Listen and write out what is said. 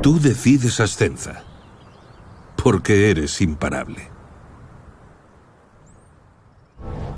Tú decides Ascenza. Porque eres imparable.